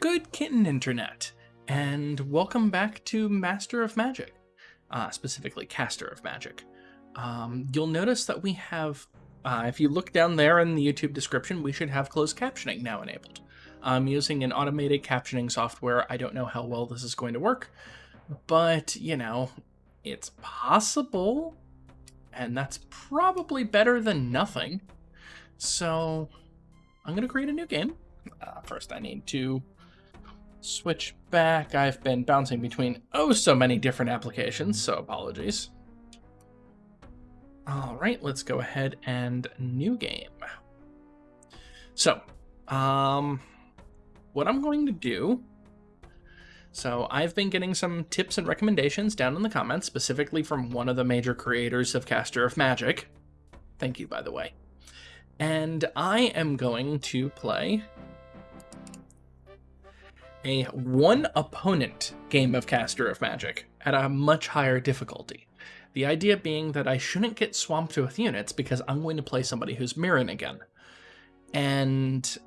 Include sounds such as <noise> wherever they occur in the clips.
Good kitten internet, and welcome back to Master of Magic, uh, specifically Caster of Magic. Um, you'll notice that we have, uh, if you look down there in the YouTube description, we should have closed captioning now enabled. I'm using an automated captioning software. I don't know how well this is going to work, but, you know, it's possible, and that's probably better than nothing. So, I'm going to create a new game. Uh, first, I need to switch back. I've been bouncing between oh so many different applications, so apologies. All right, let's go ahead and new game. So, um, what I'm going to do. So, I've been getting some tips and recommendations down in the comments, specifically from one of the major creators of Caster of Magic. Thank you, by the way. And I am going to play a one opponent game of Caster of Magic at a much higher difficulty. The idea being that I shouldn't get swamped with units because I'm going to play somebody who's Myrran again. And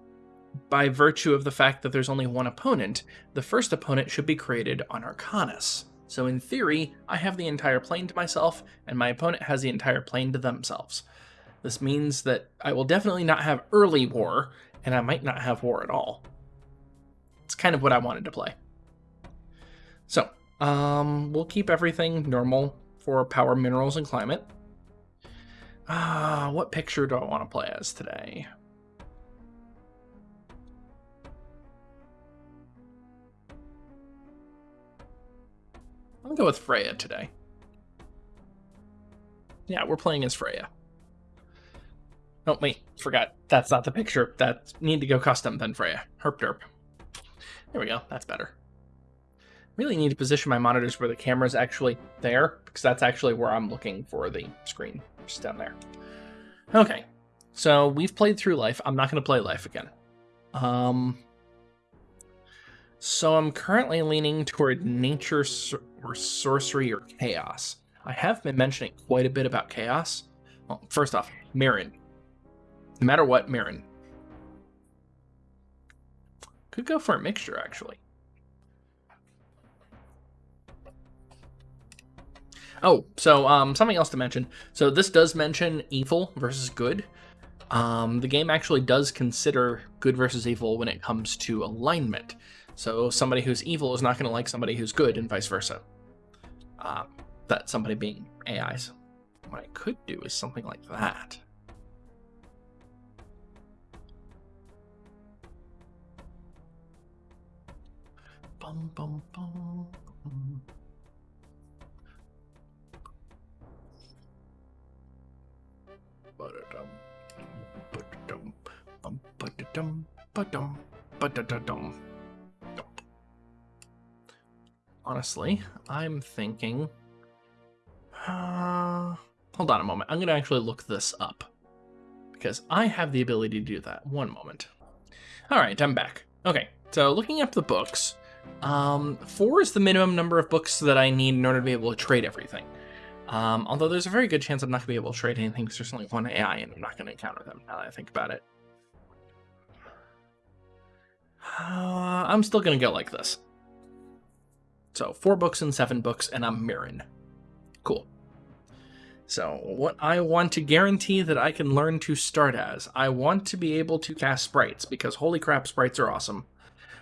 by virtue of the fact that there's only one opponent, the first opponent should be created on Arcanus. So in theory, I have the entire plane to myself, and my opponent has the entire plane to themselves. This means that I will definitely not have early war, and I might not have war at all. It's kind of what I wanted to play. So, um, we'll keep everything normal for power, minerals, and climate. Uh, what picture do I want to play as today? I'm gonna go with Freya today. Yeah, we're playing as Freya. Oh, wait, forgot. That's not the picture. That need to go custom then Freya. Herp derp. There we go. That's better. Really need to position my monitors where the camera's actually there, because that's actually where I'm looking for the screen, just down there. Okay, so we've played through life. I'm not going to play life again. Um, so I'm currently leaning toward nature or sorcery or chaos. I have been mentioning quite a bit about chaos. Well, first off, Myrran. No matter what, Myrran. Could go for a mixture, actually. Oh, so um, something else to mention. So this does mention evil versus good. Um, the game actually does consider good versus evil when it comes to alignment. So somebody who's evil is not going to like somebody who's good, and vice versa. Uh, that somebody being AIs. What I could do is something like that. Bum, bum, bum. Honestly, I'm thinking. Uh, hold on a moment. I'm going to actually look this up. Because I have the ability to do that. One moment. Alright, I'm back. Okay, so looking up the books, um, four is the minimum number of books that I need in order to be able to trade everything. Um, although there's a very good chance I'm not going to be able to trade anything because there's only one AI and I'm not going to encounter them now that I think about it. Uh, I'm still going to go like this. So four books and seven books and I'm Myrran. Cool. So what I want to guarantee that I can learn to start as, I want to be able to cast sprites because holy crap, sprites are awesome.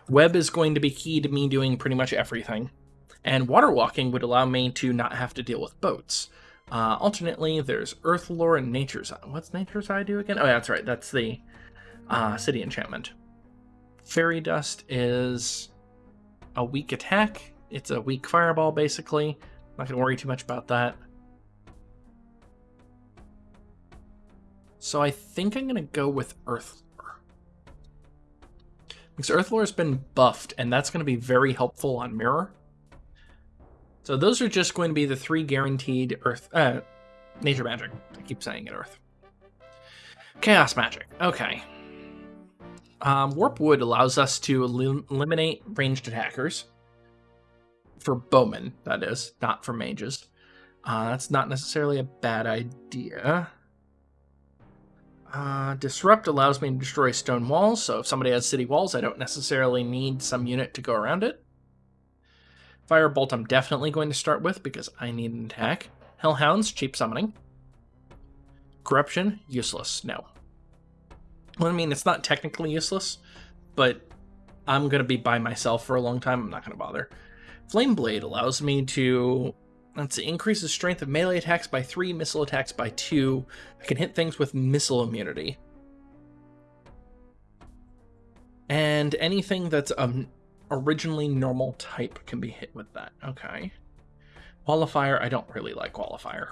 Web is going to be key to me doing pretty much everything. And water walking would allow me to not have to deal with boats. Uh, alternately, there's Earth Lore and Nature's Eye. What's Nature's Eye do again? Oh, yeah, that's right. That's the uh, City Enchantment. Fairy Dust is a weak attack. It's a weak fireball, basically. Not going to worry too much about that. So I think I'm going to go with Earth because Earthlore has been buffed, and that's going to be very helpful on Myrror. So those are just going to be the three guaranteed Earth, uh, Nature Magic. I keep saying it, Earth. Chaos Magic. Okay. Um, Warp Wood allows us to elim eliminate ranged attackers. For bowmen, that is, not for mages. Uh, that's not necessarily a bad idea. Uh, Disrupt allows me to destroy stone walls, so if somebody has city walls, I don't necessarily need some unit to go around it. Firebolt I'm definitely going to start with because I need an attack. Hellhounds, cheap summoning. Corruption, useless, no. Well, I mean, it's not technically useless, but I'm going to be by myself for a long time. I'm not going to bother. Flame Blade allows me to, let's see, increases strength of melee attacks by 3, missile attacks by 2. I can hit things with missile immunity. And anything that's um, originally normal type can be hit with that. Okay. Qualifier, I don't really like Qualifier.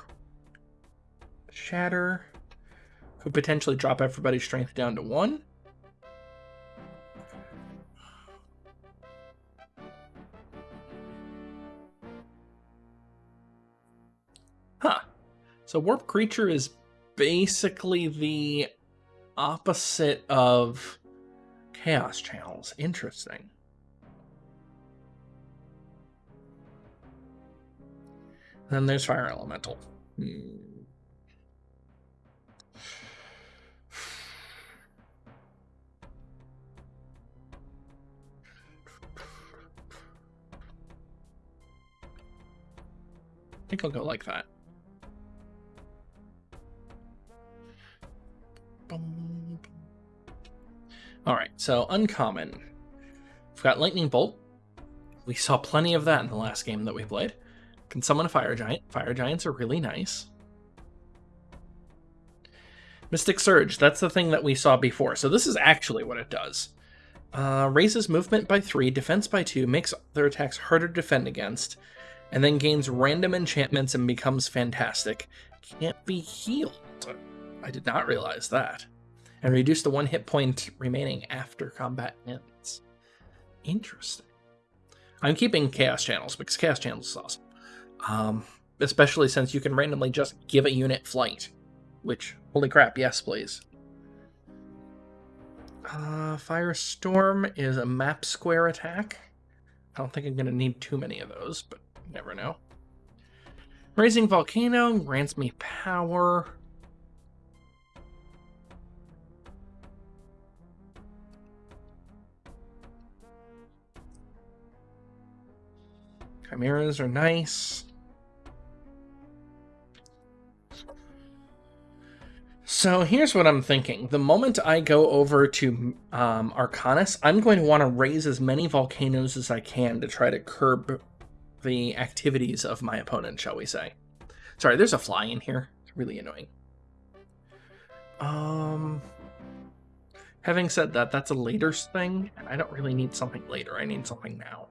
Shatter could potentially drop everybody's strength down to 1. Huh. So Warp Creature is basically the opposite of Chaos Channels. Interesting. Then there's Fire Elemental. Hmm. I think I'll go like that. All right, so uncommon. We've got Lightning Bolt. We saw plenty of that in the last game that we played. Can summon a Fire Giant. Fire Giants are really nice. Mystic Surge, that's the thing that we saw before. So this is actually what it does. Uh, raises movement by 3, defense by 2, makes their attacks harder to defend against, and then gains random enchantments and becomes fantastic. Can't be healed. I did not realize that. And reduce the one hit point remaining after combat ends. Interesting. I'm keeping Chaos Channels because Chaos Channels is awesome. Um, especially since you can randomly just give a unit flight. Which, holy crap, yes, please. Uh, Firestorm is a map square attack. I don't think I'm going to need too many of those, but never know. Raising Volcano grants me power. Chimeras are nice. So here's what I'm thinking. The moment I go over to um, Arcanus, I'm going to want to raise as many volcanoes as I can to try to curb the activities of my opponent, shall we say. Sorry, there's a fly in here. It's really annoying. Um, having said that, that's a later thing, and I don't really need something later. I need something now.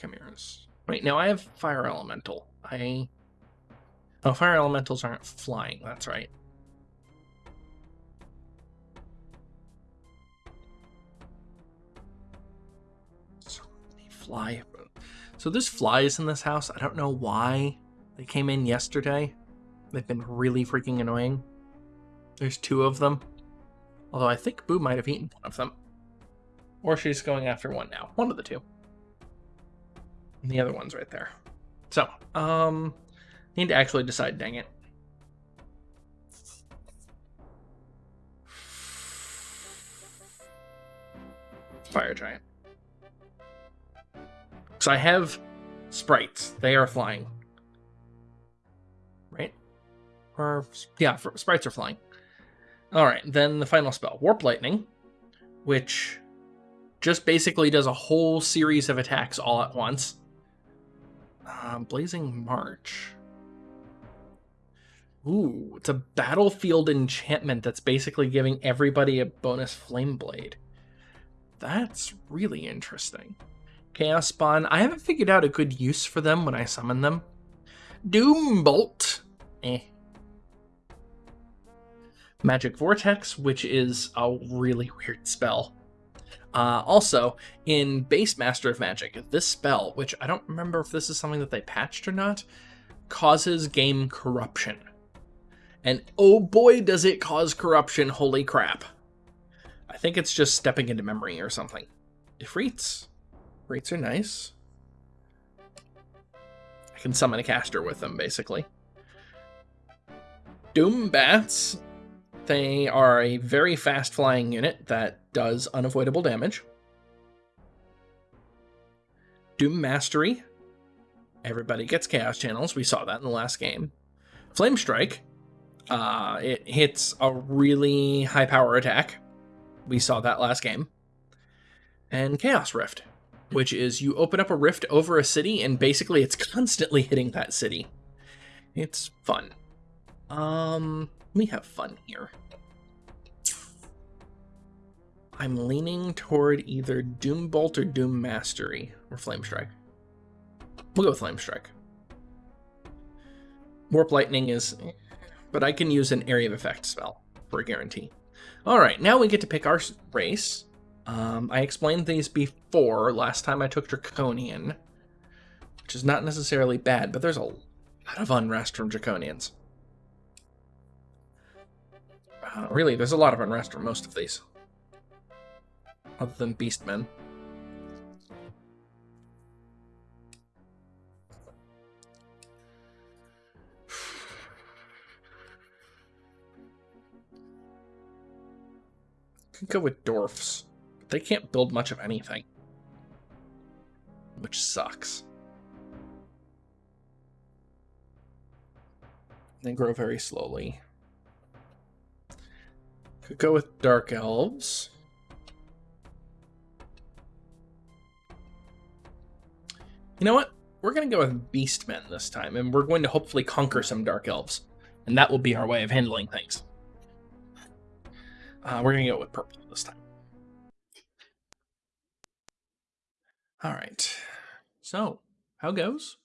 Chimeras. Wait, now I have Fire Elemental. I... Oh, Fire Elementals aren't flying, that's right. So many fly... So there's flies in this house. I don't know why they came in yesterday. They've been really freaking annoying. There's two of them. Although I think Boo might have eaten one of them. Or she's going after one now. One of the two. And the other one's right there. So, um, need to actually decide, dang it. Fire Giant. So I have sprites. They are flying. Right? Or, yeah, sprites are flying. Alright, then the final spell. Warp Lightning, which just basically does a whole series of attacks all at once. Um, Blazing March. Ooh, it's a battlefield enchantment that's basically giving everybody a bonus flame blade. That's really interesting. Chaos Spawn. I haven't figured out a good use for them when I summon them. Doom Bolt. Eh. Magic Vortex, which is a really weird spell. Uh, also, in base Master of Magic, this spell, which I don't remember if this is something that they patched or not, causes game corruption. And oh boy, does it cause corruption. Holy crap. I think it's just stepping into memory or something. Ifrits. Ifrits are nice. I can summon a caster with them, basically. Doom Bats. They are a very fast flying unit that does unavoidable damage. Doom Mastery. Everybody gets Chaos Channels. We saw that in the last game. Flame Strike. Uh, it hits a really high power attack. We saw that last game. And Chaos Rift which is you open up a rift over a city and basically it's <laughs> constantly hitting that city. It's fun. Um, we have fun here. I'm leaning toward either Doom Bolt or Doom Mastery or Flame Strike. We'll go with Flame Strike. Warp Lightning is, but I can use an Area of Effect spell for a guarantee. All right, now we get to pick our race. Um, I explained these before last time I took Draconian, which is not necessarily bad, but there's a lot of unrest from Draconians. Uh, really, there's a lot of unrest from most of these. Other than Beastmen. <sighs> Could go with Dwarfs. They can't build much of anything. Which sucks. They grow very slowly. Could go with Dark Elves. You know what? We're going to go with Beastmen this time, and we're going to hopefully conquer some Dark Elves. And that will be our way of handling things. Uh, we're going to go with Purple this time. All right. So, how goes?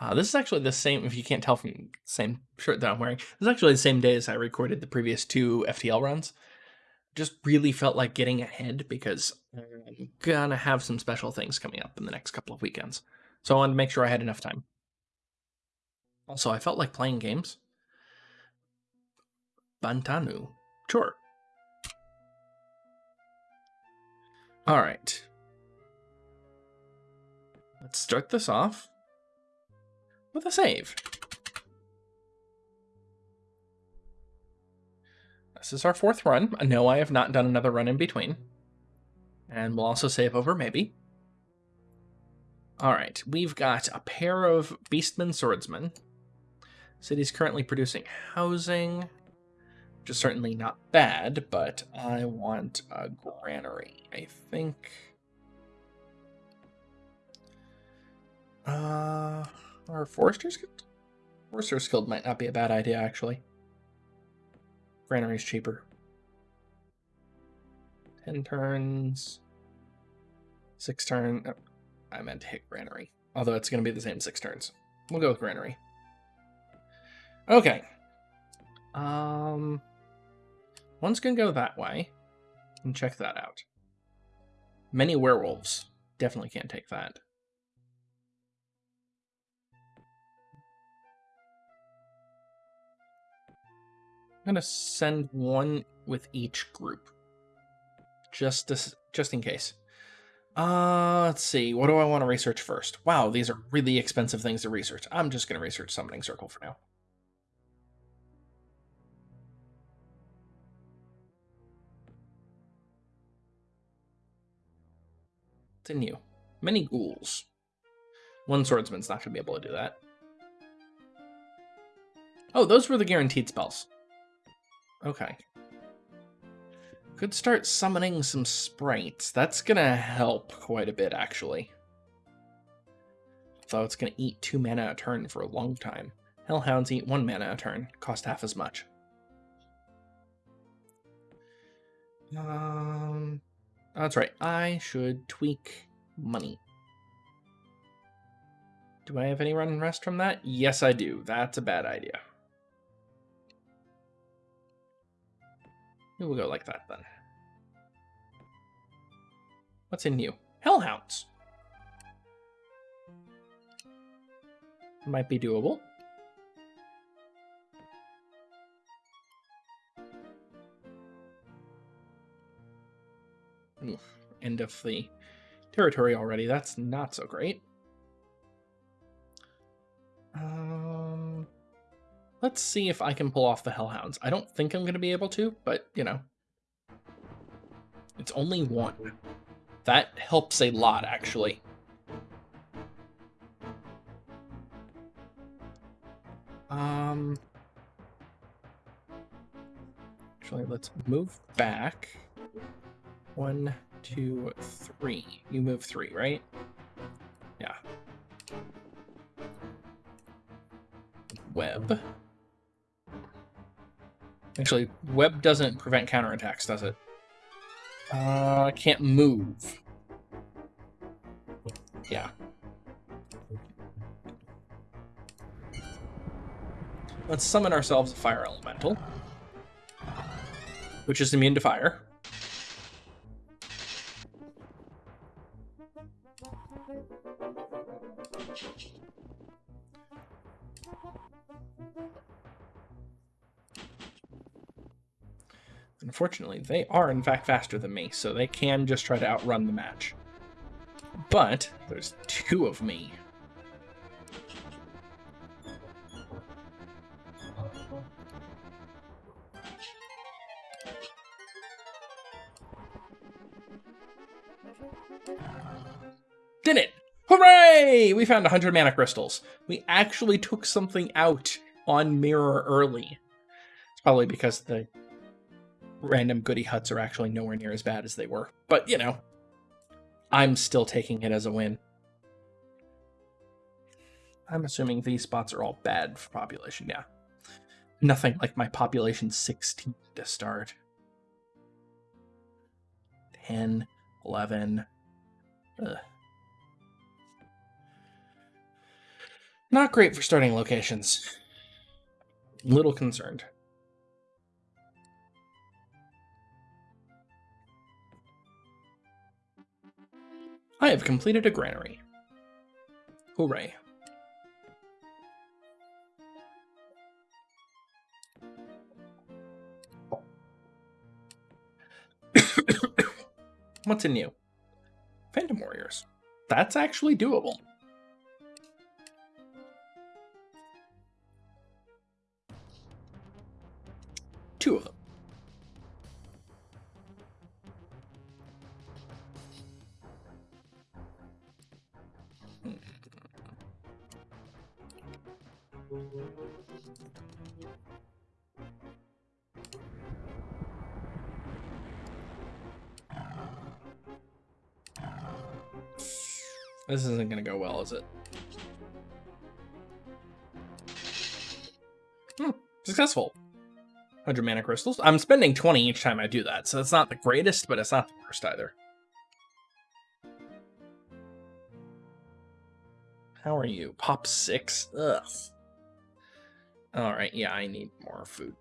Uh, this is actually the same, if you can't tell from the same shirt that I'm wearing, this is actually the same day as I recorded the previous two FTL runs. Just really felt like getting ahead because I'm gonna have some special things coming up in the next couple of weekends. So I wanted to make sure I had enough time. Also, I felt like playing games. Bantanu. Sure. All right. Let's start this off with a save. This is our fourth run. No, I have not done another run in between. And we'll also save over maybe. Alright, we've got a pair of Beastmen Swordsmen. City's currently producing housing, which is certainly not bad, but I want a granary. I think Uh, our Forester's Guild? Forester's Guild might not be a bad idea, actually. Granary's cheaper. 10 turns. 6 turn. I meant to hit Granary. Although it's going to be the same 6 turns. We'll go with Granary. Okay. Um, One's going to go that way. And check that out. Many werewolves. Definitely can't take that. I'm gonna send one with each group, just to, just in case. Uh, let's see. What do I want to research first? Wow, these are really expensive things to research. I'm just gonna research Summoning Circle for now. Continue. Many ghouls. One swordsman's not gonna be able to do that. Oh, those were the guaranteed spells. Okay. Could start summoning some sprites. That's gonna help quite a bit, actually. Though it's gonna eat two mana a turn for a long time. Hellhounds eat one mana a turn, cost half as much. Um, that's right. I should tweak money. Do I have any run and rest from that? Yes, I do. That's a bad idea. We'll go like that then. What's in you? Hellhounds! Might be doable. Oof, end of the territory already. That's not so great. Uh, let's see if I can pull off the Hellhounds. I don't think I'm going to be able to, but, you know. It's only one. That helps a lot, actually. Um, actually, let's move back. One, two, three. You move three, right? Yeah. Web. Actually, web doesn't prevent counterattacks, does it? Uh, I can't move. Yeah. Let's summon ourselves a fire elemental, which is immune to fire. Unfortunately, they are in fact faster than me, so they can just try to outrun the match. But there's two of me. Did it! Hooray! We found 100 mana crystals. We actually took something out on Myrror early. It's probably because the random goody huts are actually nowhere near as bad as they were. But, you know, I'm still taking it as a win. I'm assuming these spots are all bad for population, yeah. Nothing like my population 16 to start. 10, 11. Ugh. Not great for starting locations. Little concerned. I have completed a granary. Hooray. <coughs> What's in you? Phantom Warriors. That's actually doable. This isn't going to go well, is it? Hmm, successful. 100 mana crystals. I'm spending 20 each time I do that, so it's not the greatest, but it's not the worst either. How are you? Pop 6? Ugh. Alright, yeah, I need more food.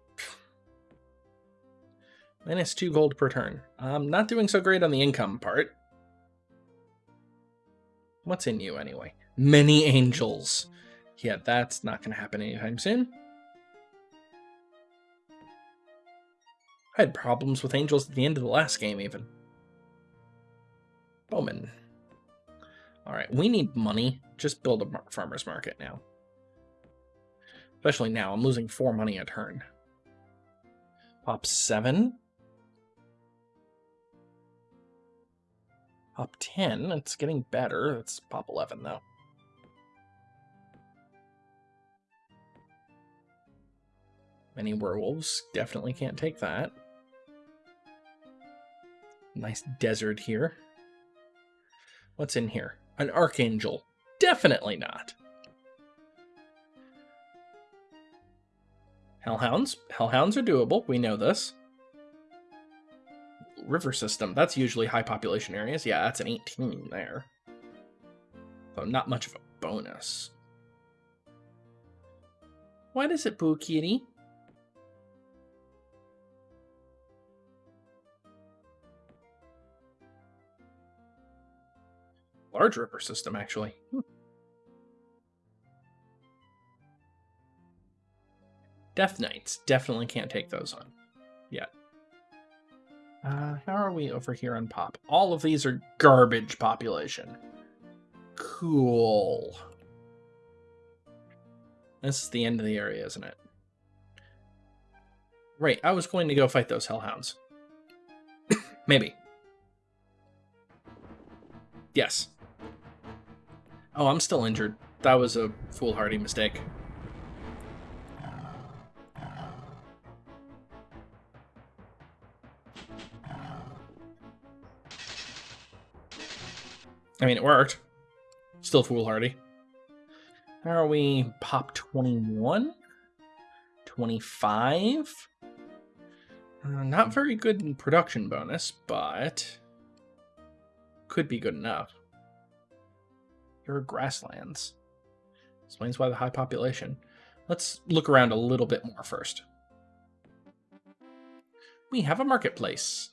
Minus 2 gold per turn. I'm not doing so great on the income part. What's in you anyway? Many angels. Yeah, that's not going to happen anytime soon. I had problems with angels at the end of the last game, even. Bowman. Alright, we need money. Just build a farmer's market now. Especially now, I'm losing 4 money a turn. Pop 7. Pop 10. It's getting better. It's pop 11, though. Many werewolves. Definitely can't take that. Nice desert here. What's in here? An archangel. Definitely not. Hellhounds. Hellhounds are doable. We know this river system. That's usually high population areas. Yeah, that's an 18 there. So not much of a bonus. Why does it boo kitty? Large river system, actually. Hmm. Death Knights. Definitely can't take those on. Yet. Uh, how are we over here on pop? All of these are garbage population. Cool. This is the end of the area, isn't it? Right, I was going to go fight those hellhounds. <coughs> Maybe. Yes. Oh, I'm still injured. That was a foolhardy mistake. I mean, it worked. Still foolhardy. How are we? Pop 21? 25? Uh, not very good in production bonus, but could be good enough. Are grasslands. Explains why the high population. Let's look around a little bit more first. We have a marketplace.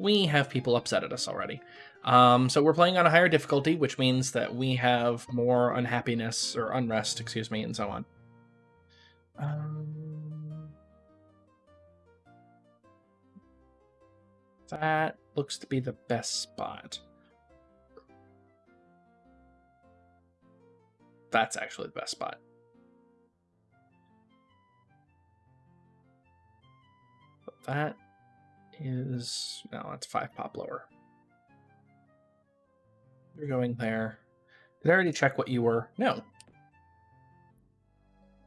We have people upset at us already. Um, so we're playing on a higher difficulty, which means that we have more unhappiness or unrest, excuse me, and so on. Um, that looks to be the best spot. That's actually the best spot. But that is no, that's five pop lower. You're going there. Did I already check what you were? No.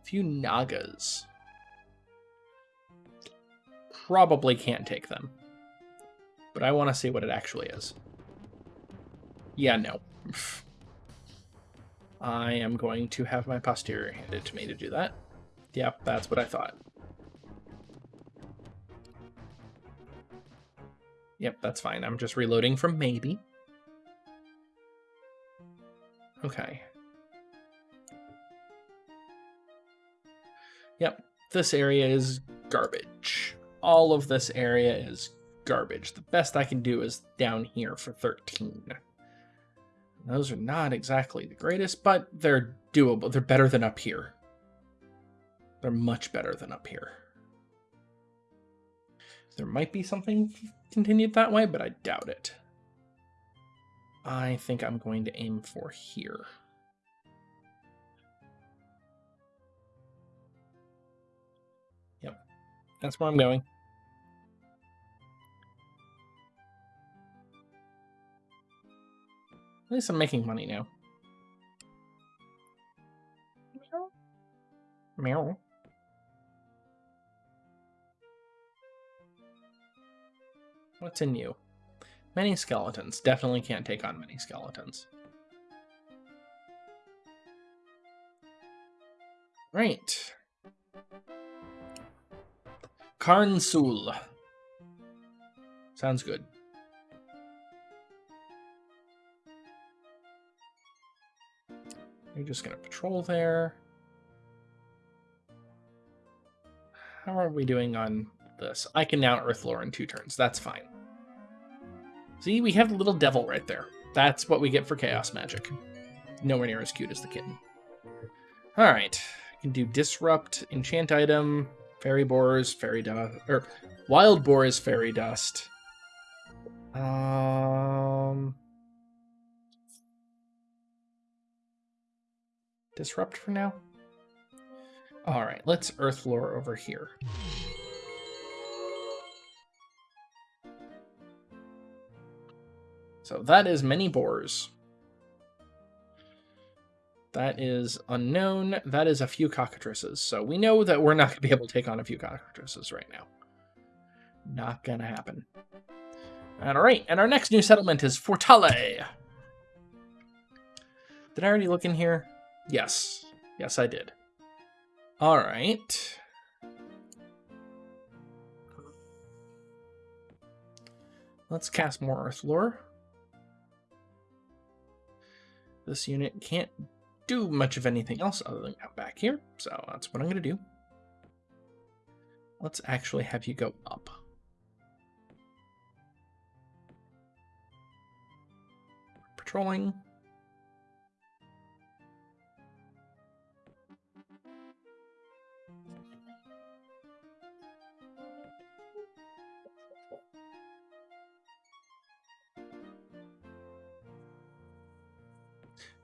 A few Nagas. Probably can't take them. But I want to see what it actually is. Yeah, no. <laughs> I am going to have my posterior handed to me to do that. Yep, that's what I thought. Yep, that's fine. I'm just reloading from maybe. Okay. Yep, this area is garbage. All of this area is garbage. The best I can do is down here for 13. Those are not exactly the greatest, but they're doable. They're better than up here. They're much better than up here. There might be something continued that way, but I doubt it. I think I'm going to aim for here. Yep, that's where I'm going. At least I'm making money now. Meow. What's in you? Many skeletons. Definitely can't take on many skeletons. Right. Karnsul. Sounds good. You're just going to patrol there. How are we doing on this? I can now Earthlore in two turns. That's fine. See, we have the little devil right there. That's what we get for Chaos Magic. Nowhere near as cute as the kitten. Alright. I can do Disrupt, Enchant Item, Fairy Boars, Fairy Dust, or Wild Boars, Fairy Dust. Um... Disrupt for now? Alright, let's Earthlore over here. So that is many boars. That is unknown. That is a few cockatrices. So we know that we're not going to be able to take on a few cockatrices right now. Not going to happen. All right, and our next new settlement is Fortale. Did I already look in here? Yes. Yes, I did. All right. Let's cast more Earthlore. This unit can't do much of anything else other than come back here, so that's what I'm going to do. Let's actually have you go up. Patrolling.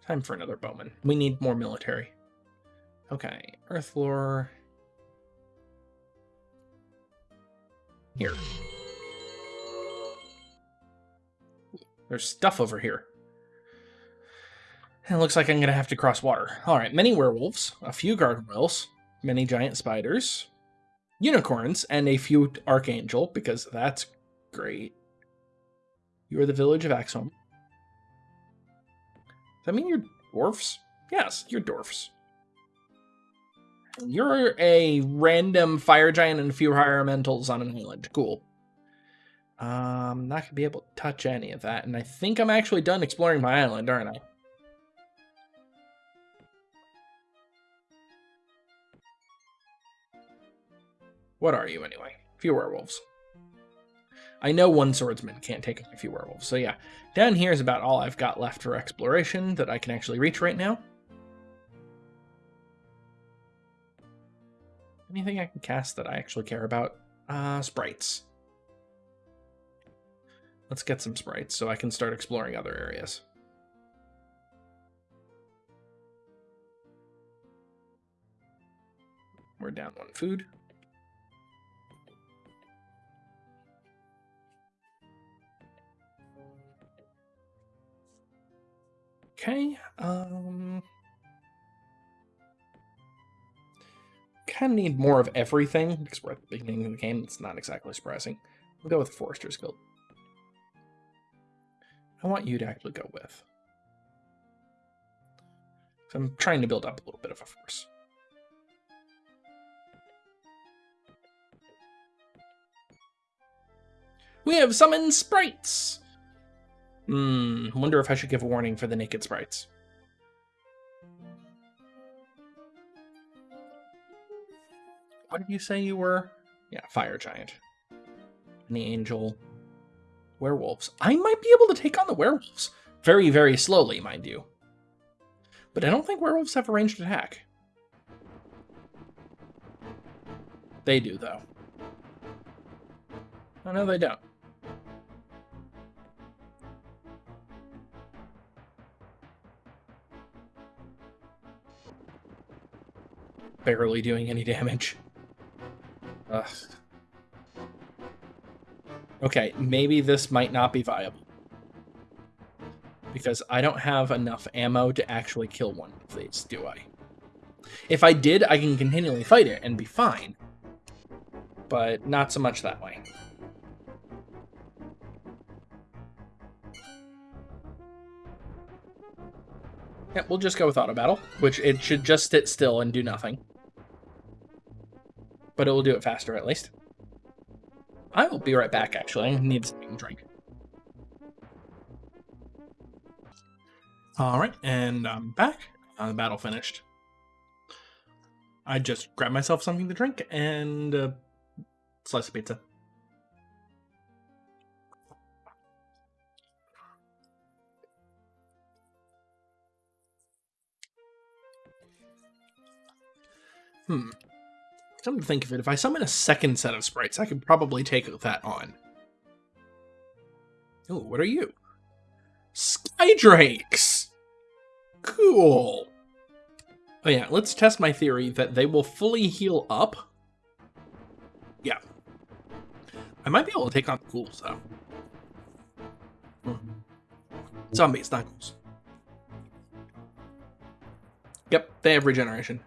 Time for another bowman. We need more military. Okay, Earth lore. Here. There's stuff over here. It looks like I'm going to have to cross water. All right, many werewolves, a few gargoyles, many giant spiders, unicorns, and a few archangel, because that's great. You are the village of Axholm. Does that mean you're dwarfs? Yes, you're dwarfs. You're a random fire giant and a few elementals on an island. Cool. Um, not gonna be able to touch any of that, and I think I'm actually done exploring my island, aren't I? What are you anyway? Few werewolves. I know one swordsman can't take a few werewolves, so yeah. Down here is about all I've got left for exploration that I can actually reach right now. Anything I can cast that I actually care about? Uh, sprites. Let's get some sprites so I can start exploring other areas. We're down one food. Okay, um... Kind of need more of everything, because we're at the beginning of the game. It's not exactly surprising. We'll go with the Forester's Guild. I want you to actually go with. So I'm trying to build up a little bit of a force. We have summoned sprites! Hmm, wonder if I should give a warning for the naked sprites. What did you say you were? Yeah, fire giant. And the angel. Werewolves. I might be able to take on the werewolves. Very, very slowly, mind you. But I don't think werewolves have a ranged attack. They do, though. Oh, no, they don't. Barely doing any damage. Ugh. Okay, maybe this might not be viable. Because I don't have enough ammo to actually kill one of these, do I? If I did, I can continually fight it and be fine. But not so much that way. Yeah, we'll just go with auto battle, which it should just sit still and do nothing but it will do it faster at least. I will be right back, actually. I need something to drink. All right, and I'm back. Uh, the battle finished. I just grabbed myself something to drink and a slice of pizza. Hmm. Come to think of it, if I summon a second set of sprites, I could probably take that on. Oh, what are you? Skydrakes! Cool. Oh yeah, let's test my theory that they will fully heal up. Yeah. I might be able to take on the ghouls, though. Hmm. Zombies, not ghouls. Yep, they have regeneration.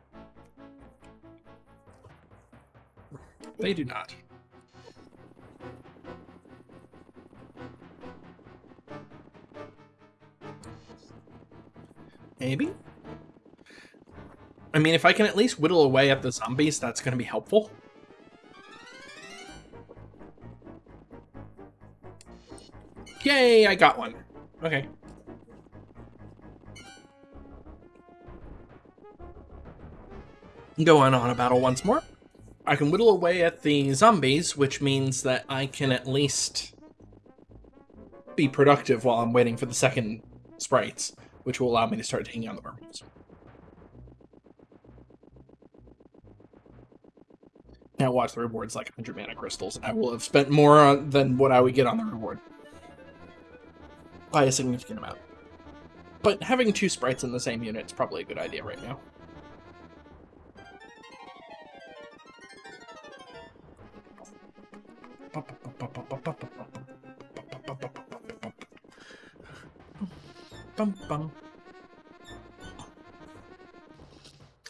They do not. Maybe? I mean, if I can at least whittle away at the zombies, that's going to be helpful. Yay, I got one. Okay. Go on on a battle once more. I can whittle away at the zombies, which means that I can at least be productive while I'm waiting for the second sprites, which will allow me to start taking on the werewolves. Now watch the rewards like 100 mana crystals. I will have spent more on, than what I would get on the reward. By a significant amount. But having two sprites in the same unit is probably a good idea right now.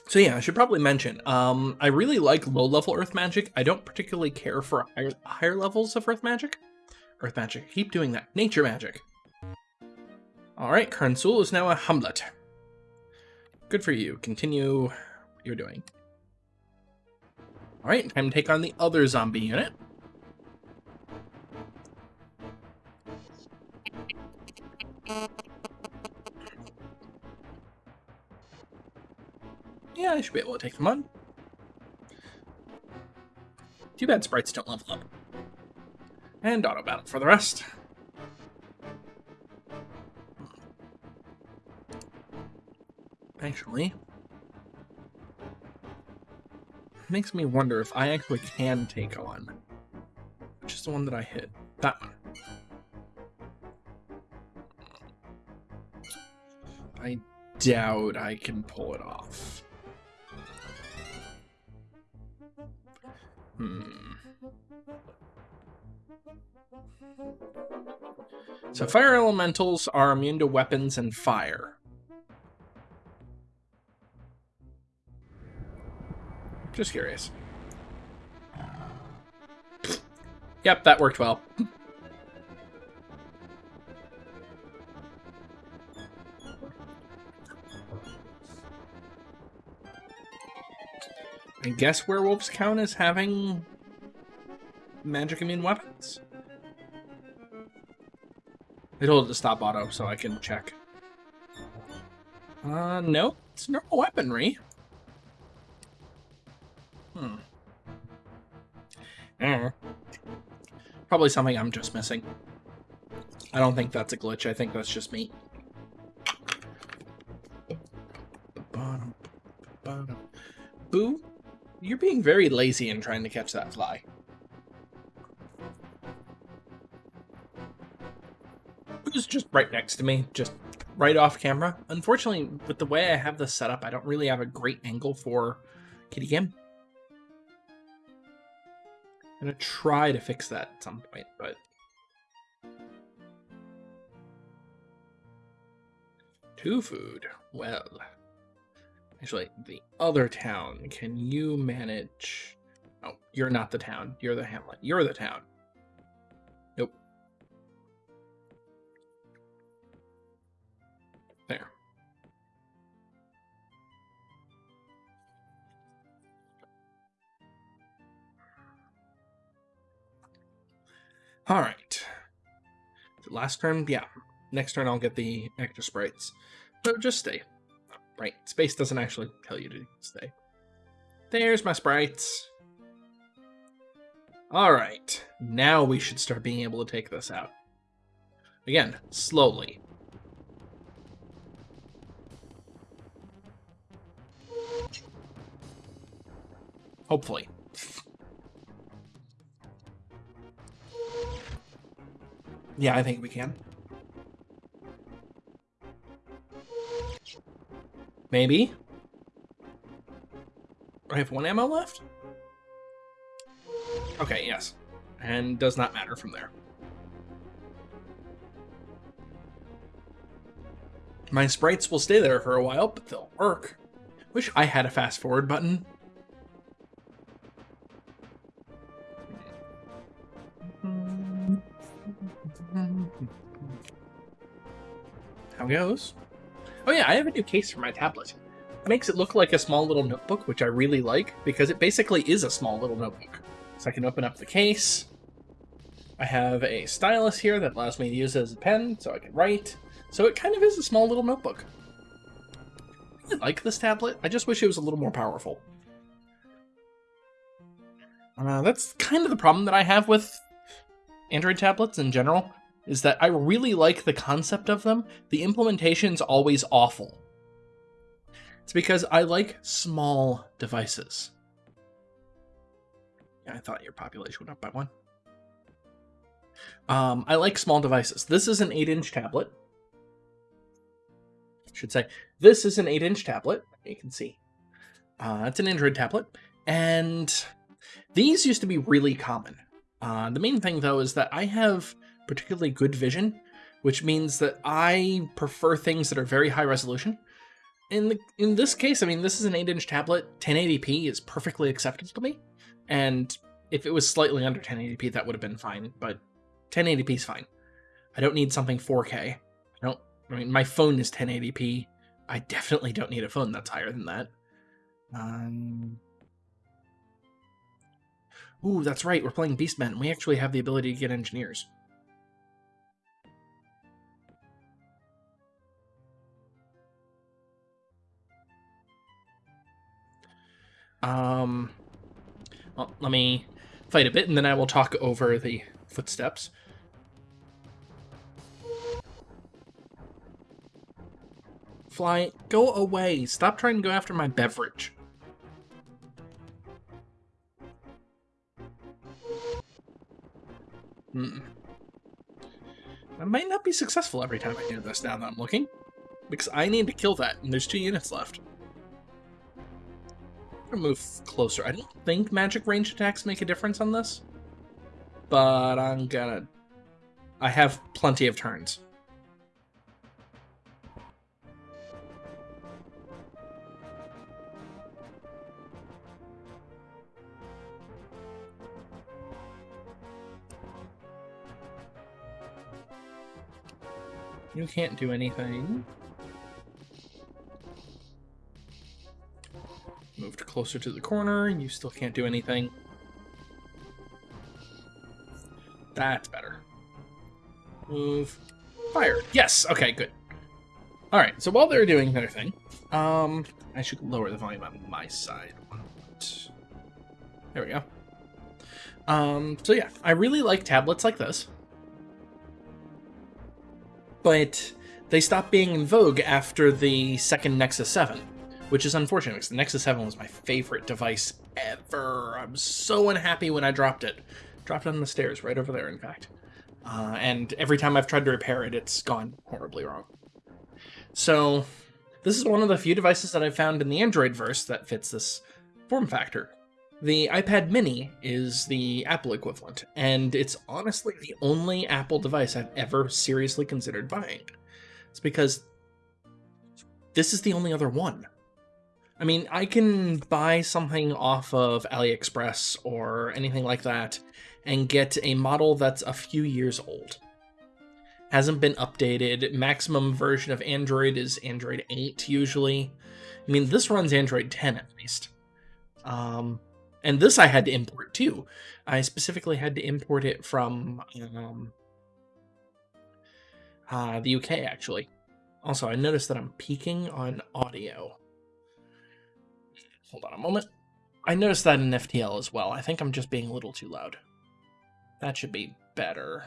So yeah, I should probably mention, um, I really like low-level Earth Magic. I don't particularly care for higher, higher levels of Earth Magic. Earth Magic, keep doing that. Nature Magic. Alright, Karnsul is now a Hamlet. Good for you. Continue what you're doing. Alright, time to take on the other zombie unit. Should be able to take them on. Too bad sprites don't level up. And auto battle for the rest. Actually, makes me wonder if I actually can take on. Which is the one that I hit? That one. I doubt I can pull it off. So fire elementals are immune to weapons and fire. Just curious. Yep, that worked well. I guess werewolves count as having magic immune weapons? I told it to stop auto so I can check. Uh, no, it's normal weaponry. Hmm. Eh. Probably something I'm just missing. I don't think that's a glitch. I think that's just me. Boo you're being very lazy in trying to catch that fly. Just right next to me, just right off camera. Unfortunately, with the way I have this set up, I don't really have a great angle for Kitty Cam. I'm gonna try to fix that at some point, but... Two food. Well... Actually, the other town. Can you manage... Oh, you're not the town. You're the hamlet. You're the town. All right. Last turn, yeah. Next turn I'll get the extra sprites. So just stay. Right, space doesn't actually tell you to stay. There's my sprites. Alright, now we should start being able to take this out. Again, slowly. Hopefully. Yeah, I think we can. Maybe. I have one ammo left? Okay, yes. And does not matter from there. My sprites will stay there for a while, but they'll work. Wish I had a fast forward button. How goes? Oh yeah, I have a new case for my tablet. It makes it look like a small little notebook, which I really like, because it basically is a small little notebook. So I can open up the case. I have a stylus here that allows me to use it as a pen, so I can write. So it kind of is a small little notebook. I really like this tablet. I just wish it was a little more powerful. Uh, that's kind of the problem that I have with Android tablets in general is that I really like the concept of them. The implementation's always awful. It's because I like small devices. Yeah, I thought your population went up by one. Um, I like small devices. This is an 8-inch tablet. should say. This is an 8-inch tablet, you can see. Uh, it's an Android tablet, and these used to be really common. Uh, the main thing, though, is that I have particularly good vision, which means that I prefer things that are very high resolution. In the in this case, I mean, this is an 8-inch tablet. 1080p is perfectly acceptable to me, and if it was slightly under 1080p, that would have been fine. But 1080p is fine. I don't need something 4K. I don't. I mean, my phone is 1080p. I definitely don't need a phone that's higher than that. Um. Ooh, that's right. We're playing Beastmen. We actually have the ability to get engineers. Um, well, let me fight a bit, and then I will talk over the footsteps. Fly, go away. Stop trying to go after my beverage. Hmm. I might not be successful every time I do this now that I'm looking. Because I need to kill that, and there's two units left. Gonna move closer. I don't think magic range attacks make a difference on this. But I'm gonna... I have plenty of turns. You can't do anything. Closer to the corner. And you still can't do anything. That's better. Move. Fire. Yes. Okay, good. All right. So while they're doing their thing, um, I should lower the volume on my side. There we go. Um, so yeah, I really like tablets like this but they stopped being in vogue after the second Nexus 7, which is unfortunate because the Nexus 7 was my favorite device ever. I'm so unhappy when I dropped it. Dropped it on the stairs, right over there, in fact. Uh, and every time I've tried to repair it, it's gone horribly wrong. So, this is one of the few devices that I've found in the Android verse that fits this form factor. The iPad mini is the Apple equivalent, and it's honestly the only Apple device I've ever seriously considered buying. It's because this is the only other one. I mean, I can buy something off of AliExpress or anything like that and get a model that's a few years old. Hasn't been updated. Maximum version of Android is Android 8 usually. I mean, this runs Android 10 at least. Um, and this I had to import too. I specifically had to import it from um, uh, the UK actually. Also, I noticed that I'm peaking on audio. Hold on a moment. I noticed that in FTL as well. I think I'm just being a little too loud. That should be better.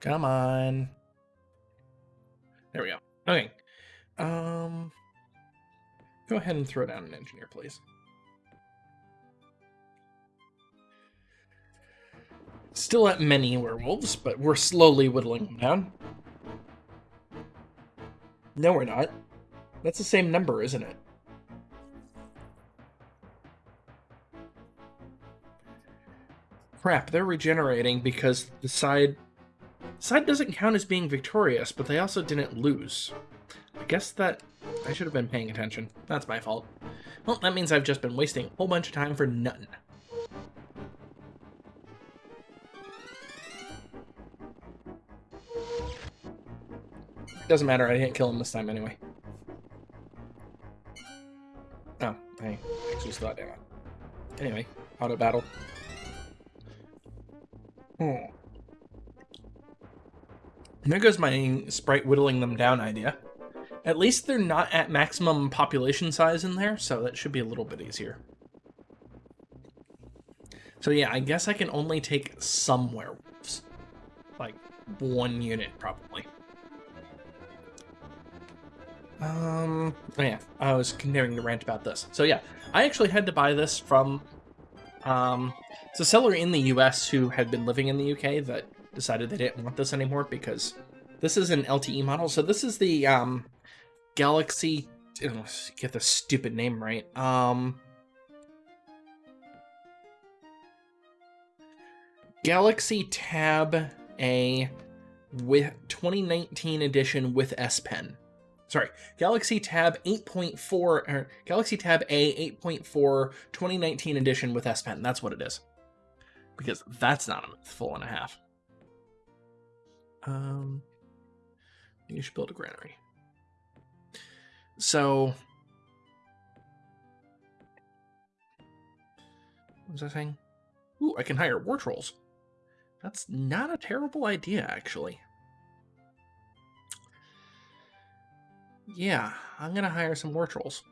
Come on. There we go. Okay. Um, go ahead and throw down an engineer, please. Still at many werewolves, but we're slowly whittling them down. No, we're not. That's the same number, isn't it? Crap, they're regenerating because the side... Side doesn't count as being victorious, but they also didn't lose. I guess that... I should have been paying attention. That's my fault. Well, that means I've just been wasting a whole bunch of time for nothing. Doesn't matter, I didn't kill him this time anyway. Oh, I still damn it. Anyway, auto battle. Hmm. There goes my sprite whittling them down idea. At least they're not at maximum population size in there, so that should be a little bit easier. So yeah, I guess I can only take some werewolves. Like, one unit, probably. Um, oh yeah, I was continuing to rant about this. So yeah, I actually had to buy this from, um, it's a seller in the US who had been living in the UK that decided they didn't want this anymore because This is an LTE model. So this is the um, Galaxy. Get the stupid name right. Um, Galaxy Tab A with 2019 edition with S Pen. Sorry, Galaxy Tab 8.4 or Galaxy Tab A 8.4 2019 edition with S Pen. That's what it is. Because that's not a full and a half. Um, you should build a granary. So, what was I saying? Ooh, I can hire war trolls. That's not a terrible idea, actually. Yeah, I'm gonna hire some war trolls.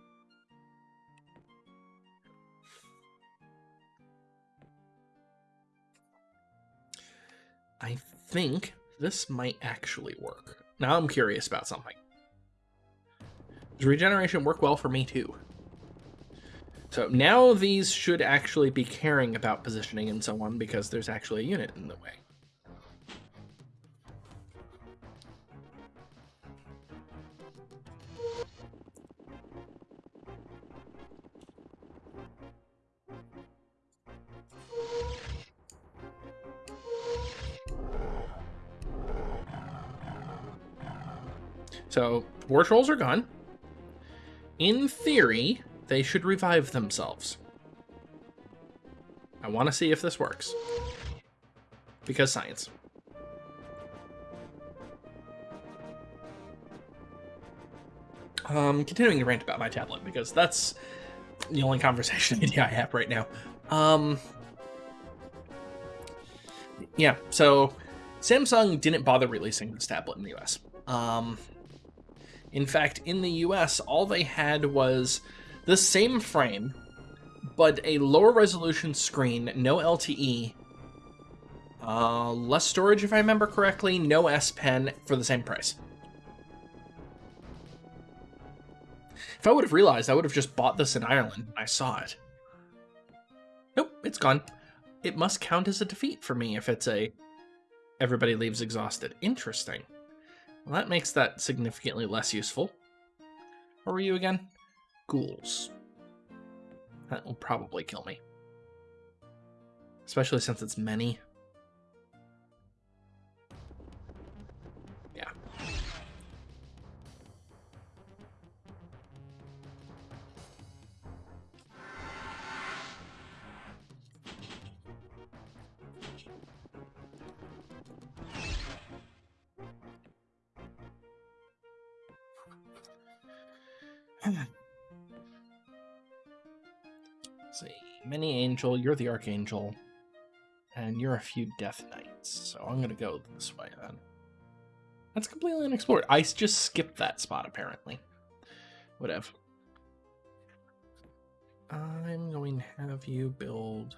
I think this might actually work. Now I'm curious about something. Does regeneration work well for me too? So now these should actually be caring about positioning and so on because there's actually a unit in the way. War trolls are gone. In theory, they should revive themselves. I want to see if this works. Because science. Um, continuing to rant about my tablet, because that's the only conversation <laughs> idea I have right now. Um, yeah, so Samsung didn't bother releasing this tablet in the US. Um, in fact, in the US, all they had was the same frame, but a lower resolution screen, no LTE, uh, less storage if I remember correctly, no S Pen for the same price. If I would have realized, I would have just bought this in Ireland I saw it. Nope, it's gone. It must count as a defeat for me if it's a everybody leaves exhausted. Interesting. Well, that makes that significantly less useful. What were you again? ghouls. That will probably kill me. Especially since it's many. See. Mini Angel, you're the Archangel, and you're a few Death Knights. So I'm gonna go this way then. That's completely unexplored. I just skipped that spot apparently. Whatever. I'm going to have you build.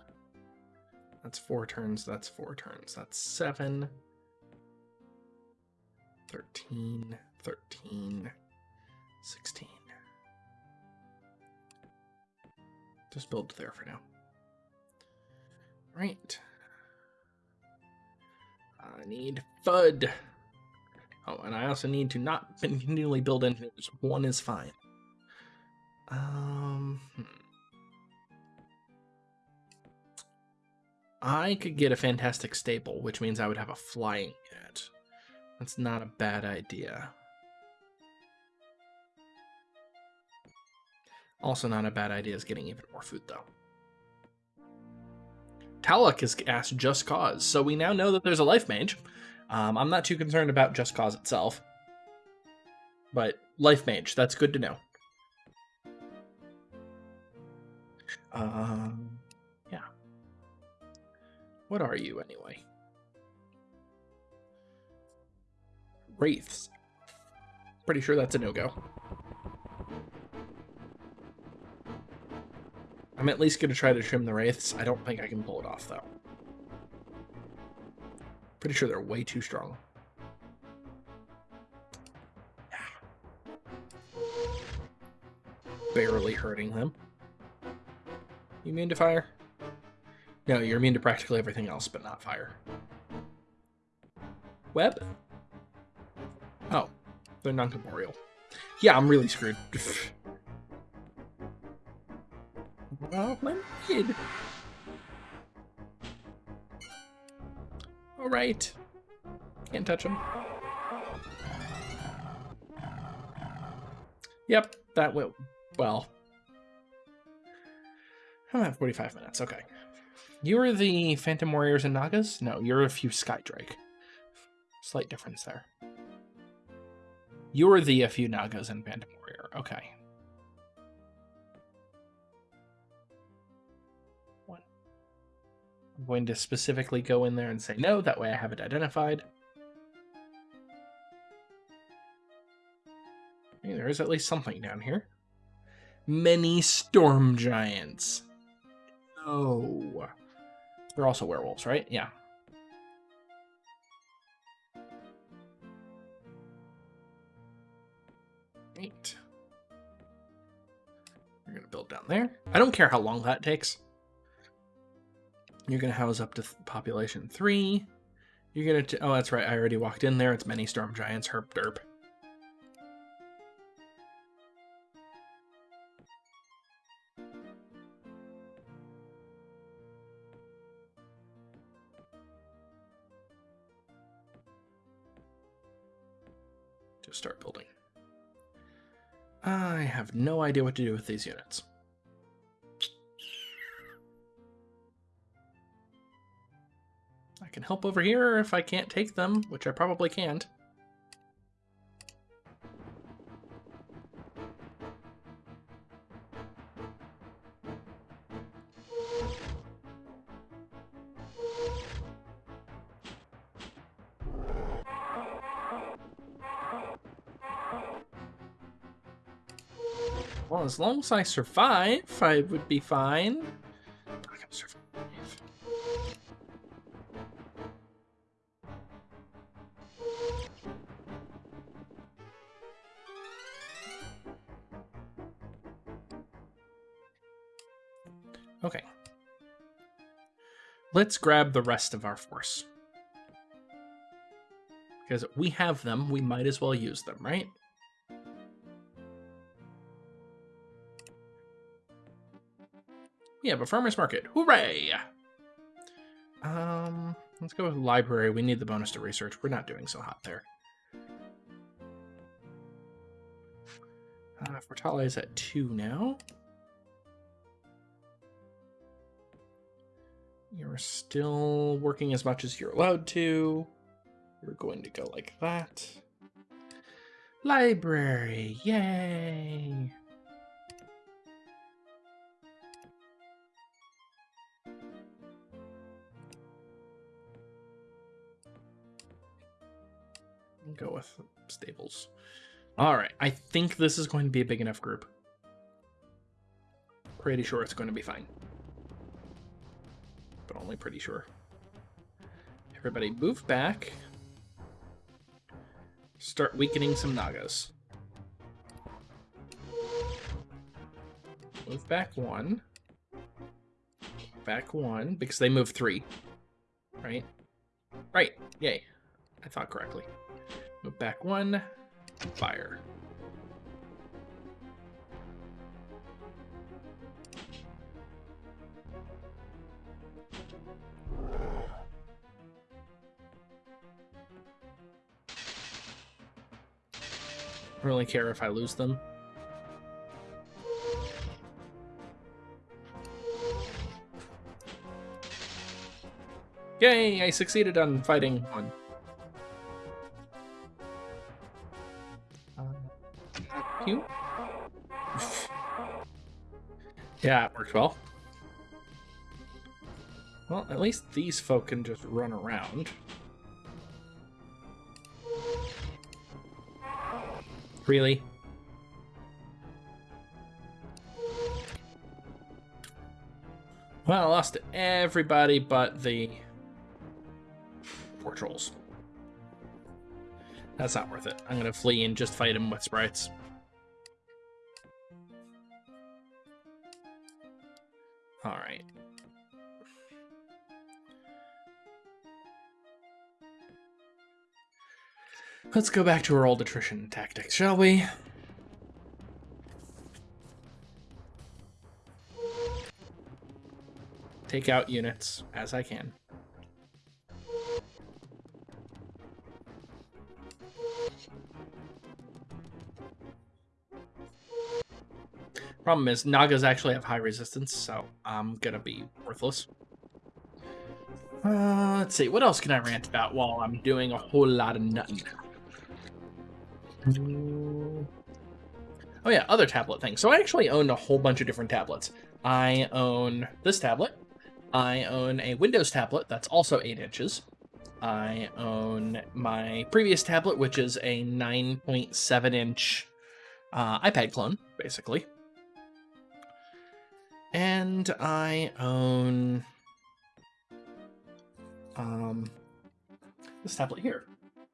That's four turns. That's four turns. That's seven. 13, 13, 16. Just build there for now. Right. I need FUD. Oh, and I also need to not continually build engineers. One is fine. Um, hmm. I could get a fantastic stable, which means I would have a flying unit. That's not a bad idea. Also not a bad idea is getting even more food, though. Tlaloc has asked Just Cause, so we now know that there's a Life Mage. Um, I'm not too concerned about Just Cause itself. But Life Mage, that's good to know. Um, yeah. What are you, anyway? Wraiths. Pretty sure that's a no-go. I'm at least going to try to trim the Wraiths. I don't think I can pull it off, though. Pretty sure they're way too strong. Barely hurting them. You immune to fire? No, you're immune to practically everything else, but not fire. Web? Oh, they're non-corporeal. Yeah, I'm really screwed. <laughs> well, my kid. All right. Can't touch him. Yep, that will. Well, I'm at 45 minutes. Okay. You are the Phantom Warriors and Nagas? No, you're a few Skydrake. Slight difference there. You're the a few Nagas and Phantom Warrior. Okay. I'm going to specifically go in there and say no. That way I have it identified. Hey, there is at least something down here. Many storm giants. Oh. They're also werewolves, right? Yeah. Eight. We're going to build down there. I don't care how long that takes. You're going to house up to population three. You're going to... Oh, that's right. I already walked in there. It's many storm giants. Herp derp. Just start building. I have no idea what to do with these units. I can help over here if I can't take them, which I probably can't. Well, as long as I survive, I would be fine. Okay. Let's grab the rest of our force. Because we have them, we might as well use them, right? Yeah, but farmer's market. Hooray! Um, let's go with library. We need the bonus to research. We're not doing so hot there. Uh, Fortale is at two now. You're still working as much as you're allowed to. You're going to go like that. Library, yay! go with stables. All right, I think this is going to be a big enough group. Pretty sure it's going to be fine. But only pretty sure. Everybody move back. Start weakening some Nagas. Move back one. Back one, because they move three. Right? Right, yay. I thought correctly. Move back one. Fire. Really care if I lose them. Yay, I succeeded on fighting one. Uh, you. <laughs> yeah, it worked well. Well, at least these folk can just run around. Really? Well, I lost everybody but the four trolls. That's not worth it. I'm gonna flee and just fight him with sprites. All Let's go back to our old attrition tactics, shall we? Take out units as I can. Problem is, Nagas actually have high resistance, so I'm gonna be worthless. Uh, let's see, what else can I rant about while I'm doing a whole lot of nothing? Oh yeah, other tablet things. So I actually own a whole bunch of different tablets. I own this tablet. I own a Windows tablet that's also 8 inches. I own my previous tablet, which is a 9.7 inch uh, iPad clone, basically. And I own um, this tablet here,